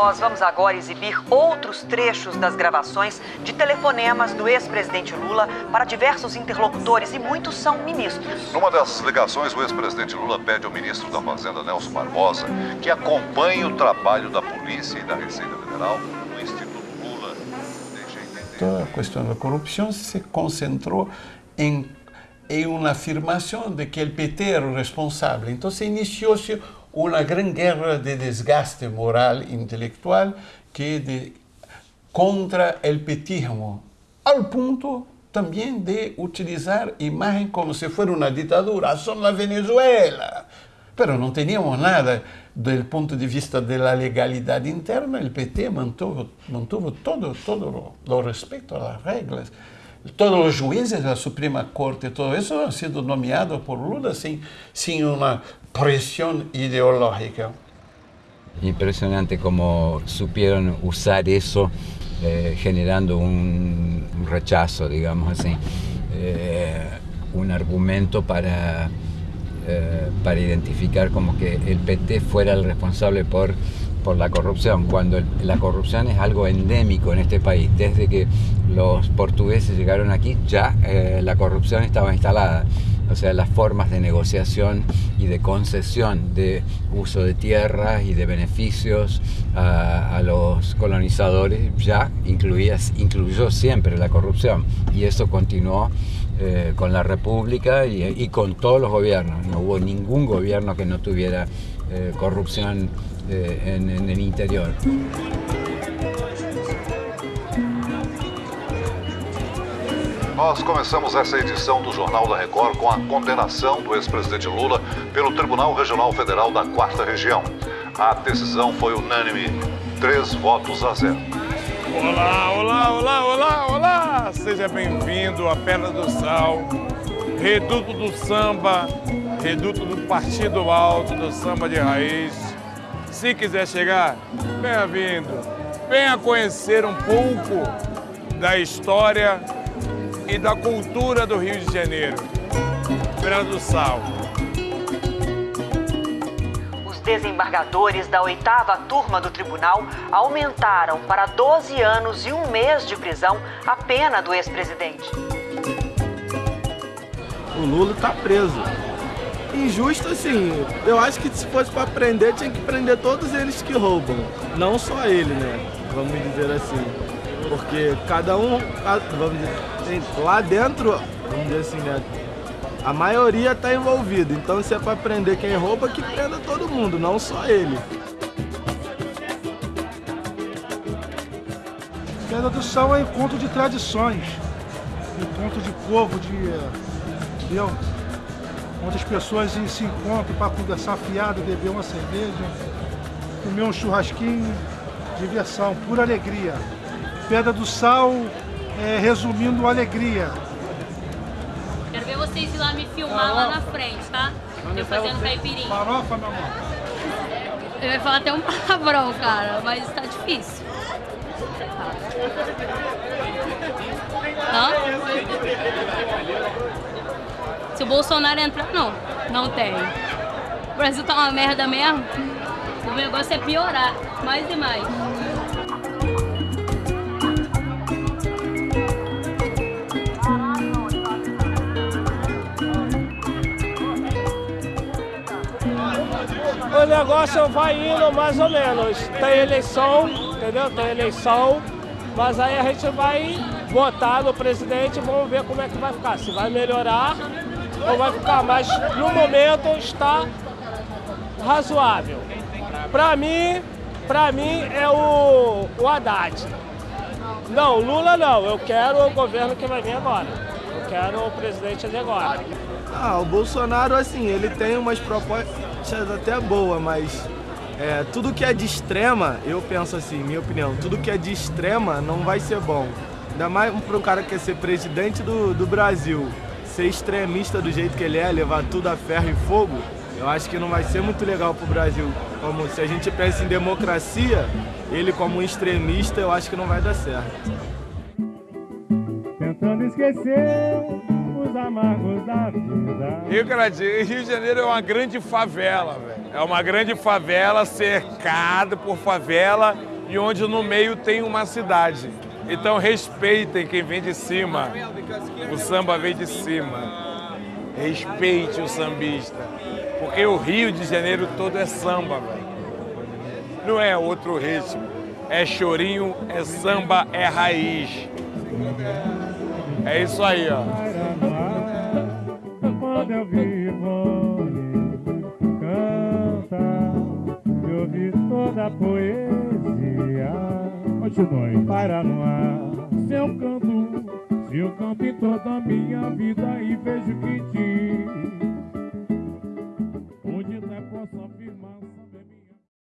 Nós vamos agora exibir outros trechos das gravações de telefonemas do ex-presidente Lula para diversos interlocutores e muitos são ministros. Numa dessas ligações, o ex-presidente Lula pede ao ministro da Fazenda, Nelson Barbosa, que acompanhe o trabalho da polícia e da Receita Federal no Instituto Lula. Toda a questão da corrupção se concentrou em, em uma afirmação de que o PT era o responsável. Então se iniciou-se una gran guerra de desgaste moral intelectual que contra el petismo, al punto también de utilizar imagen como si fuera una dictadura, son la Venezuela. Pero no teníamos nada del punto de vista de la legalidad interna, el PT mantuvo, mantuvo todo, todo lo, lo a las reglas. Todos os juízes da Suprema Corte, todo isso han sido nomeados por Lula sem, sem uma presión ideológica. Impresionante cómo supieron usar eso eh, generando un, rechazo, digamos así, eh, un argumento para, eh, para identificar como que el PT fuera el responsable por, por la corrupción, cuando la corrupción es algo endémico en este país. Desde que los portugueses llegaron aquí ya la corrupción estaba instalada o sea, las formas de negociación y de concesión de uso de tierras y de beneficios a, los colonizadores ya incluías, incluyó siempre la corrupción y eso continuó eh, con la República y, con todos los gobiernos. No hubo ningún gobierno que no tuviera eh, corrupción eh, en, en el interior. Nós começamos essa edição do Jornal da Record com a condenação do ex-presidente Lula pelo Tribunal Regional Federal da Quarta Região. A decisão foi unânime, três votos a zero. Olá, olá, olá, olá, olá! Seja bem-vindo à Pedra do Sal, reduto do samba, reduto do Partido Alto, do samba de raiz. Se quiser chegar, bem-vindo. Venha conhecer um pouco da história e da cultura do Rio de Janeiro. Feira do Sal. Os desembargadores da oitava turma do tribunal aumentaram para 12 anos e um mês de prisão a pena do ex-presidente. O Lula está preso. Injusto assim, eu acho que se fosse para prender, tinha que prender todos eles que roubam. Não só ele, né? Vamos dizer assim. Porque cada um, vamos dizer, lá dentro, vamos dizer assim, né? A maioria está envolvida. Então, se é para prender quem rouba, que prenda todo mundo, não só ele. Pedra do Sal é encontro de tradições, encontro de povo, de. Entendeu? Onde as pessoas se encontram para conversar fiado, beber uma cerveja, comer um churrasquinho, diversão, pura alegria. Pedra do Sal é, resumindo alegria. Quero ver vocês ir lá me filmar lá na frente, tá? Eu fazendo caipirinha. Farofa, meu amor. Eu ia falar até um palavrão, cara, mas tá difícil. Hã? Se o Bolsonaro entrar, não. Não tem. O Brasil tá uma merda mesmo. O negócio é piorar, mais e mais. o negócio vai indo mais ou menos. Tem eleição, entendeu? Tem eleição, mas aí a gente vai votar no presidente e vamos ver como é que vai ficar. Se vai melhorar ou vai ficar, mas no momento está razoável. Para mim, para mim é o, o Haddad. Não, Lula não, eu quero o governo que vai vir agora. Eu quero o presidente de agora. Ah, o Bolsonaro, assim, ele tem umas propostas até boas, mas é, tudo que é de extrema, eu penso assim, minha opinião, tudo que é de extrema não vai ser bom. Ainda mais para um cara que quer ser presidente do, do Brasil, ser extremista do jeito que ele é, levar tudo a ferro e fogo, eu acho que não vai ser muito legal para o Brasil. Como se a gente pensa em democracia, ele como um extremista, eu acho que não vai dar certo. Tentando esquecer os amargos da vida. Rio, Rio de Janeiro é uma grande favela, velho. É uma grande favela cercada por favela e onde no meio tem uma cidade. Então respeitem quem vem de cima. O samba vem de cima. Respeite o sambista. Porque o Rio de Janeiro todo é samba, velho. Não é outro ritmo. É chorinho, é samba, é raiz. É isso aí, ó. Quando eu vivo, canta, eu vi toda a poesia. Continue. Para no ar, seu canto, se eu canto em toda a minha vida e vejo que te,